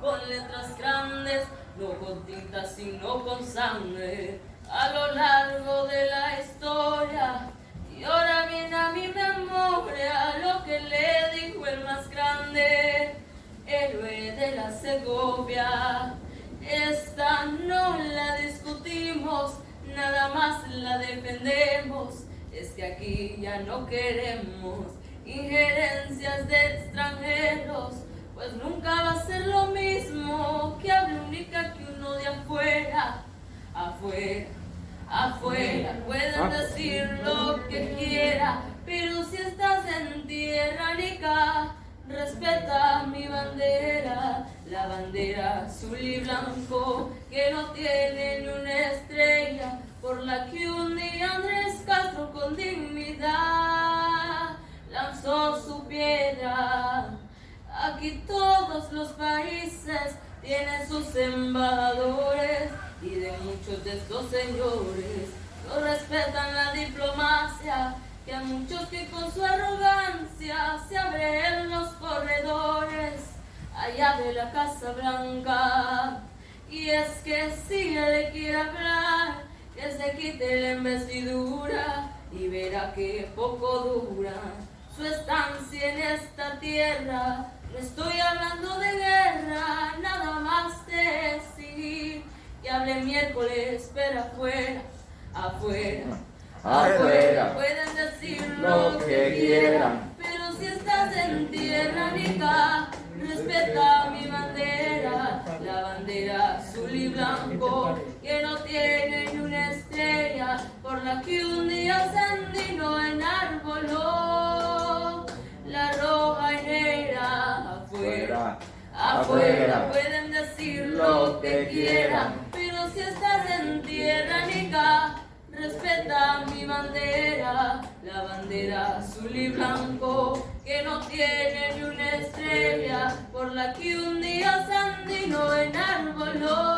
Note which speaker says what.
Speaker 1: con letras grandes, no con tinta sino con sangre, a lo largo de la historia. Y ahora viene a mi memoria lo que le dijo el más grande, héroe de la Segovia. Esta no la discutimos, nada más la defendemos. Es que aquí ya no queremos injerencias de extranjeros, pues nunca va a ser lo mismo que hable única que uno de afuera, afuera, afuera. Pueden decir lo que quiera, pero si estás en tierra rica, respeta mi bandera, la bandera azul y blanco que no tiene ni una estrella, por la que un día Andrés Castro con dignidad lanzó su piedra. Aquí todos los países tienen sus embajadores y de muchos de estos señores no respetan la diplomacia que a muchos que con su arrogancia se abren los corredores allá de la Casa Blanca. Y es que si le quiere hablar, que se quite la investidura y verá que poco dura su estancia en esta tierra. No estoy hablando de guerra, nada más de decir que hable miércoles, pero afuera, afuera. Afuera. pueden decir lo que quieran, pero si estás en tierra rica, respeta mi bandera, la bandera azul y blanco, afuera. Afuera pueden decir lo que quieran, pero si estás en tierra nica, respeta mi bandera, la bandera azul y blanco, que no tiene ni una estrella, por la que un día Sandino enarboló.